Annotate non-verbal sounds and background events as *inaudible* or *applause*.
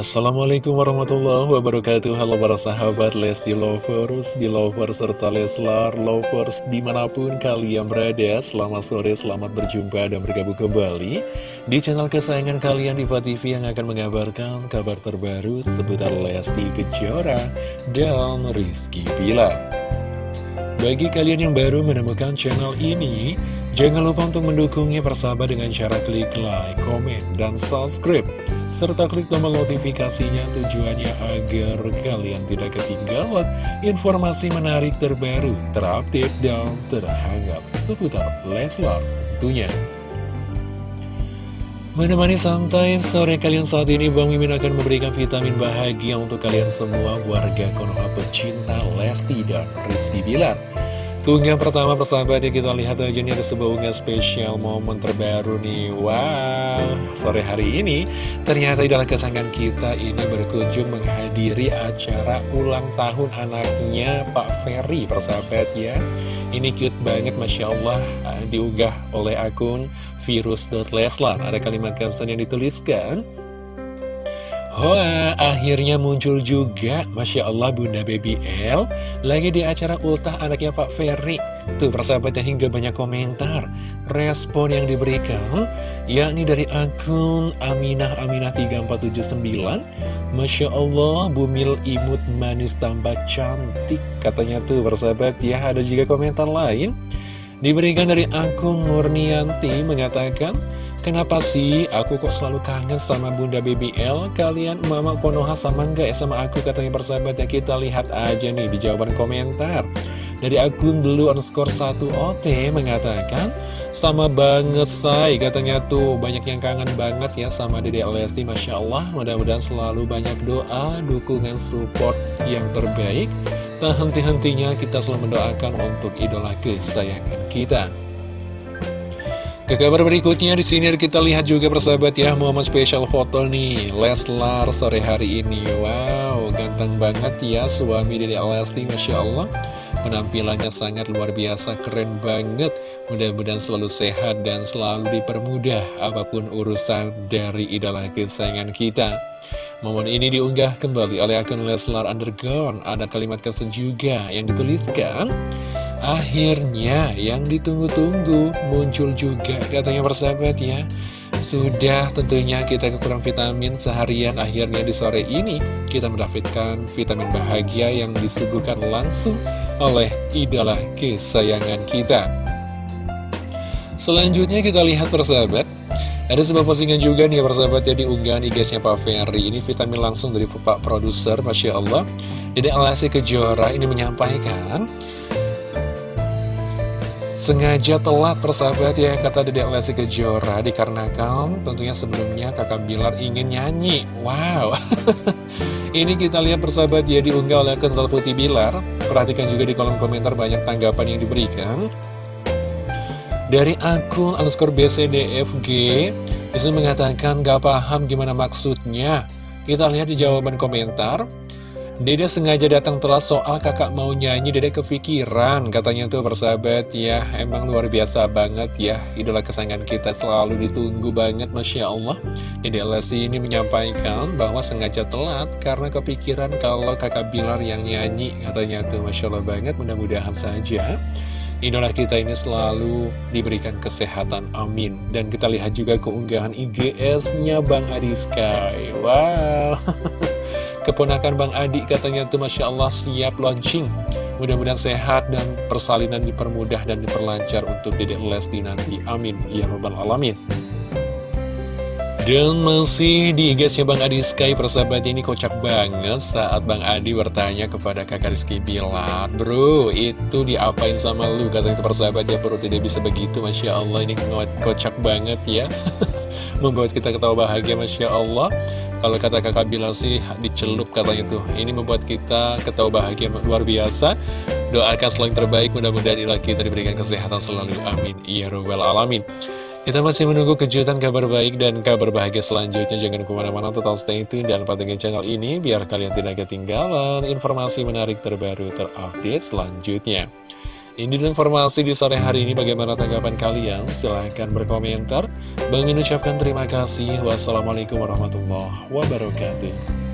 Assalamualaikum warahmatullahi wabarakatuh. Halo para sahabat Lesti Lovers, Belovers, serta Leslar Lovers di mana pun kalian berada Selamat sore, selamat berjumpa dan bergabung kembali Di channel kesayangan kalian Diva TV yang akan mengabarkan kabar terbaru seputar Lesti Kejora dan Rizky Bilar. Bagi kalian yang baru menemukan channel ini Jangan lupa untuk mendukungnya persahabat dengan cara klik like, komen, dan subscribe serta klik tombol notifikasinya tujuannya agar kalian tidak ketinggalan informasi menarik terbaru, terupdate, dan terhangat seputar Leslar tentunya. Menemani santai sore kalian saat ini Bang Mimin akan memberikan vitamin bahagia untuk kalian semua warga Konoha pecinta Lesti dan Rizky Bilar. Keunggahan pertama persahabat ya kita lihat aja nih ada sebuah unggahan spesial momen terbaru nih. Wow, sore hari ini ternyata idola kesayangan kita ini berkunjung menghadiri acara ulang tahun anaknya Pak Ferry persahabat ya. Ini cute banget Masya Allah ah, diunggah oleh akun virus.leslar Ada kalimat caption yang dituliskan Wah, akhirnya muncul juga, Masya Allah Bunda Baby L Lagi di acara ultah anaknya Pak Ferry. Tuh persahabatnya hingga banyak komentar Respon yang diberikan Yakni dari akun Aminah Aminah 3479 Masya Allah, bumil imut manis tambah cantik Katanya tuh persahabat ya, ada juga komentar lain. Diberikan dari akun Murnianti mengatakan Kenapa sih aku kok selalu kangen sama Bunda BBL? Kalian Mama Konoha sama enggak ya sama aku? Katanya persahabat ya kita lihat aja nih di jawaban komentar. Dari akun blue underscore 1 OT mengatakan Sama banget say. Katanya tuh banyak yang kangen banget ya sama Dede Lesti Masya Allah. Mudah-mudahan selalu banyak doa, dukungan, support yang terbaik. Tak henti-hentinya kita selalu mendoakan untuk idola kesayangan kita ke kabar berikutnya di sini kita lihat juga persahabat ya momen spesial foto nih Leslar sore hari ini. Wow, ganteng banget ya suami dari Lesti Masya Allah. Penampilannya sangat luar biasa, keren banget. Mudah-mudahan selalu sehat dan selalu dipermudah apa pun urusan dari idola kesayangan kita. Momen ini diunggah kembali oleh akun Leslar Underground. Ada kalimat caption juga yang dituliskan. Akhirnya yang ditunggu-tunggu muncul juga katanya persahabat ya. Sudah tentunya kita kekurang vitamin seharian. Akhirnya di sore ini Kita mendapatkan vitamin bahagia yang disuguhkan langsung oleh idola kesayangan kita. Selanjutnya kita lihat persahabat. Ada sebuah postingan juga nih persahabat ya di unggahan IG-nya Pak Ferry. Ini vitamin langsung dari Pak Produser Masya Allah. Jadi Alasi Kejora ini menyampaikan Sengaja telat persahabat ya kata Dedek Lesti Kejora. Dikarenakan tentunya sebelumnya kakak Bilar ingin nyanyi. Wow. *laughs* Ini kita lihat persahabat ya diunggah oleh Kental Putih Bilar. Perhatikan juga di kolom komentar banyak tanggapan yang diberikan. Dari akun underscore BCDFG Di situ mengatakan gak paham gimana maksudnya. Kita lihat di jawaban komentar Dede sengaja datang telat soal kakak mau nyanyi Dede kepikiran Katanya tuh persahabat ya. Emang luar biasa banget ya. Idola kesayangan kita selalu ditunggu banget Masya Allah. Dede Lesti ini menyampaikan bahwa sengaja telat Karena kepikiran kalau kakak Bilar yang nyanyi Katanya tuh Masya Allah banget Mudah-mudahan saja Idola kita ini selalu diberikan kesehatan, amin. Dan kita lihat juga keunggahan IGS-nya Bang Adi Sky. Wow *laughs* Keponakan Bang Adi katanya tuh Masya Allah siap launching. Mudah-mudahan sehat dan persalinan dipermudah dan diperlancar untuk Dedek Lesti nanti. Amin. Ya Rabbal Alamin. Dan masih di IG-nya Bang Adi. Sky persahabat ini kocak banget saat Bang Adi bertanya kepada kakak Rizky Bilar Bro itu diapain sama lu? Katanya persahabat ya perut tidak bisa begitu. Masya Allah ini kocak banget ya. *laughs* Membuat kita ketawa bahagia Masya Allah kalau kata kakak Bilal sih dicelup katanya tuh. Ini membuat kita ketawa bahagia luar biasa. Doakan selalu yang terbaik Mudah-mudahan ilah kita diberikan kesehatan selalu. Amin. Ya Rabbal Alamin. Kita masih menunggu kejutan kabar baik dan kabar bahagia selanjutnya. Jangan ke mana-mana tetap stay tune dan pantengin channel ini biar kalian tidak ketinggalan informasi menarik terbaru terupdate selanjutnya. Ini informasi di sore hari ini bagaimana tanggapan kalian? Silahkan berkomentar. Bang ucapkan terima kasih. Wassalamualaikum warahmatullahi wabarakatuh.